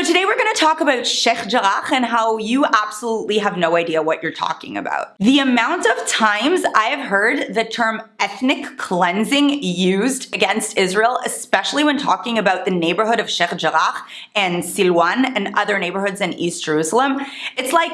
So today we're going to talk about Sheikh Jarrah and how you absolutely have no idea what you're talking about. The amount of times I have heard the term ethnic cleansing used against Israel, especially when talking about the neighborhood of Sheikh Jarrah and Silwan and other neighborhoods in East Jerusalem, it's like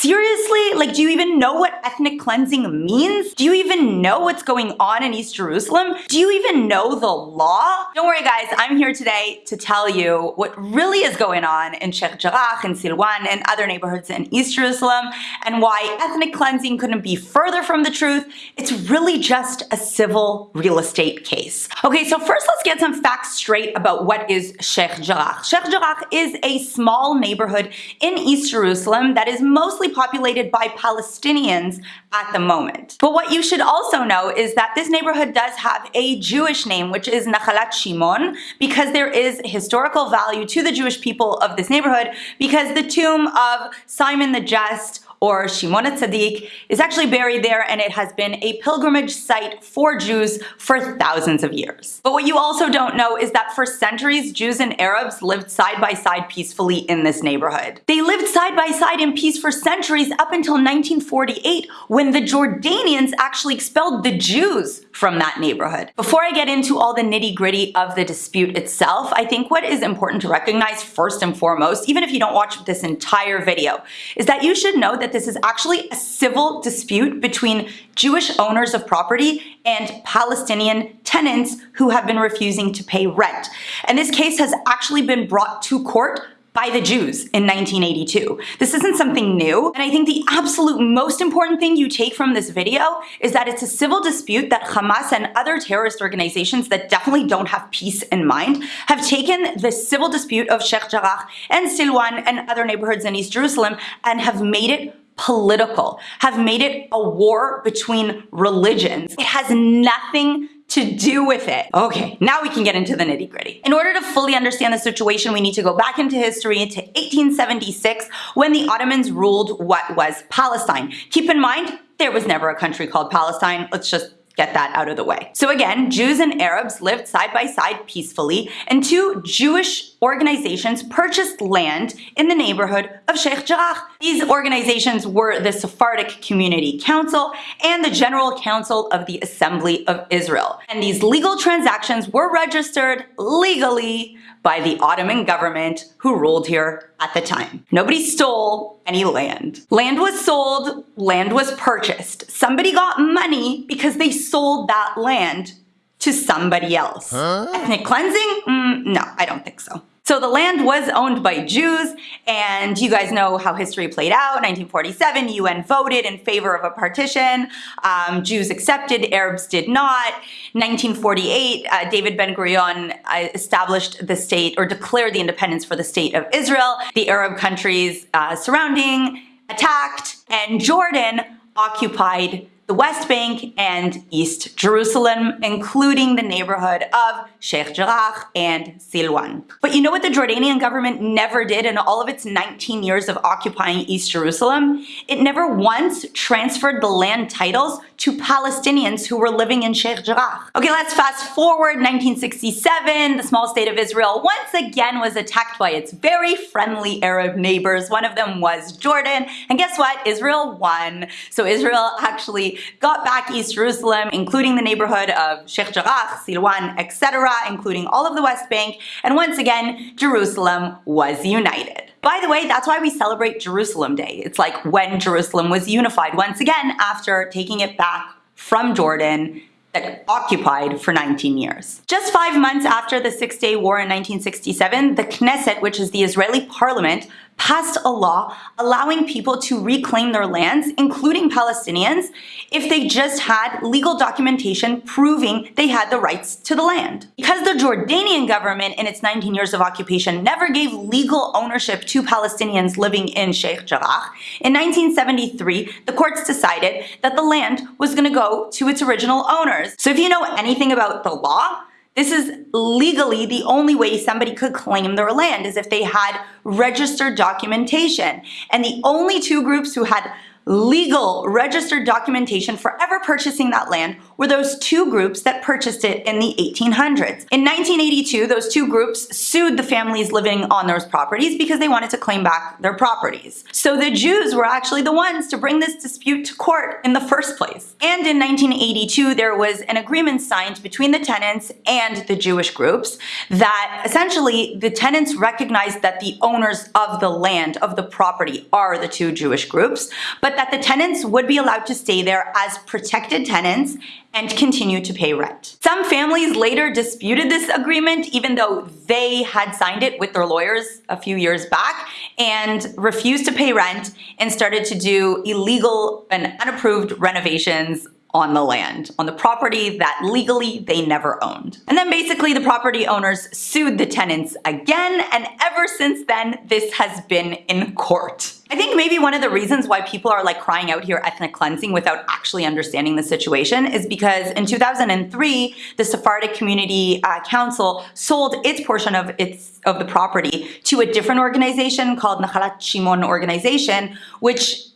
Seriously? Like, do you even know what ethnic cleansing means? Do you even know what's going on in East Jerusalem? Do you even know the law? Don't worry guys, I'm here today to tell you what really is going on in Sheikh Jarrah and Silwan and other neighborhoods in East Jerusalem and why ethnic cleansing couldn't be further from the truth. It's really just a civil real estate case. Okay, so first let's get some facts straight about what is Sheikh Jarrah. Sheikh Jarrah is a small neighborhood in East Jerusalem that is mostly populated by Palestinians at the moment. But what you should also know is that this neighborhood does have a Jewish name, which is Nachalat Shimon, because there is historical value to the Jewish people of this neighborhood because the tomb of Simon the Just or Shimon Tzaddik is actually buried there and it has been a pilgrimage site for Jews for thousands of years. But what you also don't know is that for centuries, Jews and Arabs lived side by side peacefully in this neighborhood. They lived side by side in peace for centuries up until 1948 when the Jordanians actually expelled the Jews from that neighborhood. Before I get into all the nitty gritty of the dispute itself, I think what is important to recognize first and foremost, even if you don't watch this entire video, is that you should know that that this is actually a civil dispute between Jewish owners of property and Palestinian tenants who have been refusing to pay rent. And this case has actually been brought to court by the Jews in 1982. This isn't something new, and I think the absolute most important thing you take from this video is that it's a civil dispute that Hamas and other terrorist organizations that definitely don't have peace in mind have taken the civil dispute of Sheikh Jarrah and Silwan and other neighborhoods in East Jerusalem and have made it political, have made it a war between religions. It has nothing to do with it. Okay, now we can get into the nitty gritty. In order to fully understand the situation, we need to go back into history to 1876 when the Ottomans ruled what was Palestine. Keep in mind, there was never a country called Palestine. Let's just get that out of the way. So again, Jews and Arabs lived side by side peacefully, and two Jewish organizations purchased land in the neighborhood of Sheikh Jarrah. These organizations were the Sephardic Community Council and the General Council of the Assembly of Israel. And these legal transactions were registered legally by the Ottoman government who ruled here at the time. Nobody stole any land. Land was sold, land was purchased. Somebody got money because they sold that land to somebody else. Huh? Ethnic cleansing? Mm, no, I don't think so. So the land was owned by Jews, and you guys know how history played out. 1947, UN voted in favor of a partition. Um, Jews accepted, Arabs did not. 1948, uh, David Ben-Gurion uh, established the state, or declared the independence for the state of Israel. The Arab countries uh, surrounding attacked, and Jordan occupied the West Bank and East Jerusalem, including the neighborhood of Sheikh Jarrah and Silwan. But you know what the Jordanian government never did in all of its 19 years of occupying East Jerusalem? It never once transferred the land titles to Palestinians who were living in Sheikh Jarrah. Okay, let's fast forward 1967. The small state of Israel once again was attacked by its very friendly Arab neighbors. One of them was Jordan. And guess what? Israel won. So Israel actually got back East Jerusalem, including the neighborhood of Sheikh Jarrah, Silwan, etc., including all of the West Bank. And once again, Jerusalem was united. By the way, that's why we celebrate Jerusalem Day. It's like when Jerusalem was unified once again after taking it back from Jordan that occupied for 19 years. Just five months after the Six-Day War in 1967, the Knesset, which is the Israeli parliament, passed a law allowing people to reclaim their lands, including Palestinians, if they just had legal documentation proving they had the rights to the land. Because the Jordanian government in its 19 years of occupation never gave legal ownership to Palestinians living in Sheikh Jarrah, in 1973, the courts decided that the land was going to go to its original owners. So if you know anything about the law, this is legally the only way somebody could claim their land is if they had registered documentation. And the only two groups who had legal registered documentation for ever purchasing that land were those two groups that purchased it in the 1800s. In 1982, those two groups sued the families living on those properties because they wanted to claim back their properties. So the Jews were actually the ones to bring this dispute to court in the first place. And in 1982, there was an agreement signed between the tenants and the Jewish groups that essentially the tenants recognized that the owners of the land, of the property, are the two Jewish groups, but that the tenants would be allowed to stay there as protected tenants and continue to pay rent. Some families later disputed this agreement even though they had signed it with their lawyers a few years back and refused to pay rent and started to do illegal and unapproved renovations on the land, on the property that legally they never owned. And then basically the property owners sued the tenants again, and ever since then, this has been in court. I think maybe one of the reasons why people are like crying out here ethnic cleansing without actually understanding the situation is because in 2003, the Sephardic Community uh, Council sold its portion of its of the property to a different organization called Nahalat Shimon Organization, which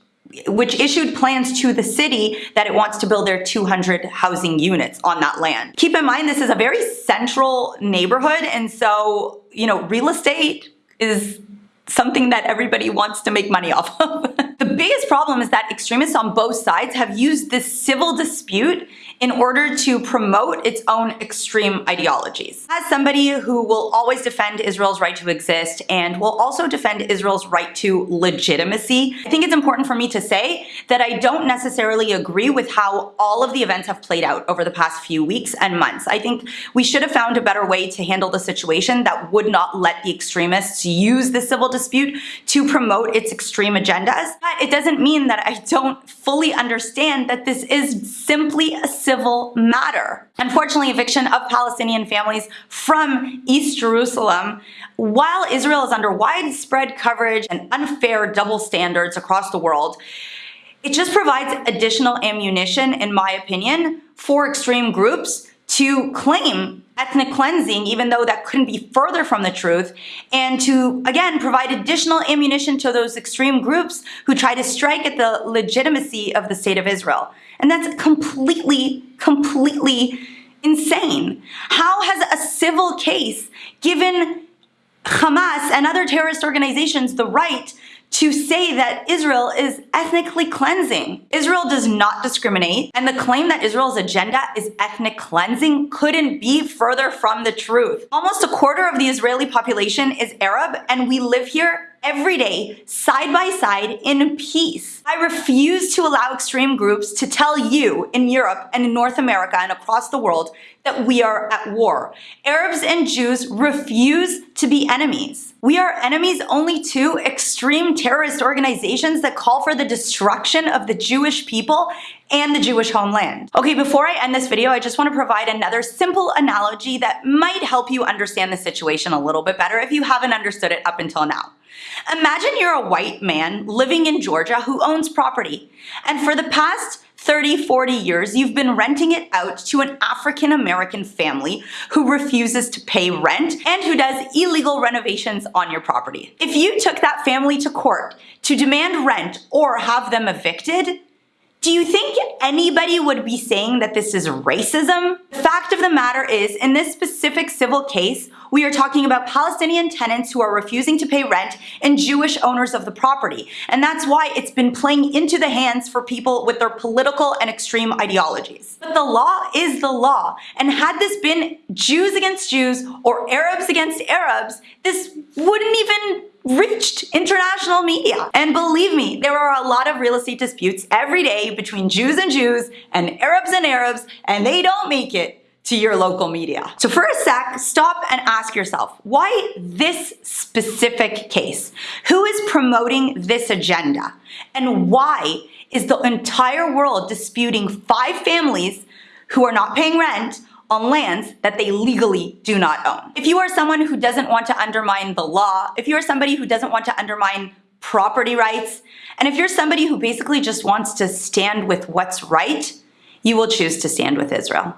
which issued plans to the city that it wants to build their 200 housing units on that land. Keep in mind, this is a very central neighborhood, and so, you know, real estate is something that everybody wants to make money off of. the biggest problem is that extremists on both sides have used this civil dispute in order to promote its own extreme ideologies. As somebody who will always defend Israel's right to exist and will also defend Israel's right to legitimacy, I think it's important for me to say that I don't necessarily agree with how all of the events have played out over the past few weeks and months. I think we should have found a better way to handle the situation that would not let the extremists use the civil dispute to promote its extreme agendas. But it doesn't mean that I don't fully understand that this is simply a civil matter. Unfortunately, eviction of Palestinian families from East Jerusalem, while Israel is under widespread coverage and unfair double standards across the world, it just provides additional ammunition, in my opinion, for extreme groups to claim ethnic cleansing, even though that couldn't be further from the truth, and to, again, provide additional ammunition to those extreme groups who try to strike at the legitimacy of the state of Israel. And that's completely, completely insane. How has a civil case given Hamas and other terrorist organizations the right to say that Israel is ethnically cleansing. Israel does not discriminate, and the claim that Israel's agenda is ethnic cleansing couldn't be further from the truth. Almost a quarter of the Israeli population is Arab, and we live here every day, side by side, in peace. I refuse to allow extreme groups to tell you in Europe and in North America and across the world that we are at war. Arabs and Jews refuse to be enemies. We are enemies only to extreme terrorist organizations that call for the destruction of the Jewish people and the Jewish homeland. Okay, before I end this video, I just want to provide another simple analogy that might help you understand the situation a little bit better if you haven't understood it up until now. Imagine you're a white man living in Georgia who owns property, and for the past 30, 40 years, you've been renting it out to an African American family who refuses to pay rent and who does illegal renovations on your property. If you took that family to court to demand rent or have them evicted, do you think anybody would be saying that this is racism? The fact of the matter is, in this specific civil case, we are talking about Palestinian tenants who are refusing to pay rent and Jewish owners of the property. And that's why it's been playing into the hands for people with their political and extreme ideologies. But the law is the law. And had this been Jews against Jews or Arabs against Arabs, this wouldn't even reached international media. And believe me, there are a lot of real estate disputes every day between Jews and Jews and Arabs and Arabs, and they don't make it to your local media. So for a sec, stop and ask yourself, why this specific case? Who is promoting this agenda? And why is the entire world disputing five families who are not paying rent on lands that they legally do not own. If you are someone who doesn't want to undermine the law, if you are somebody who doesn't want to undermine property rights, and if you're somebody who basically just wants to stand with what's right, you will choose to stand with Israel.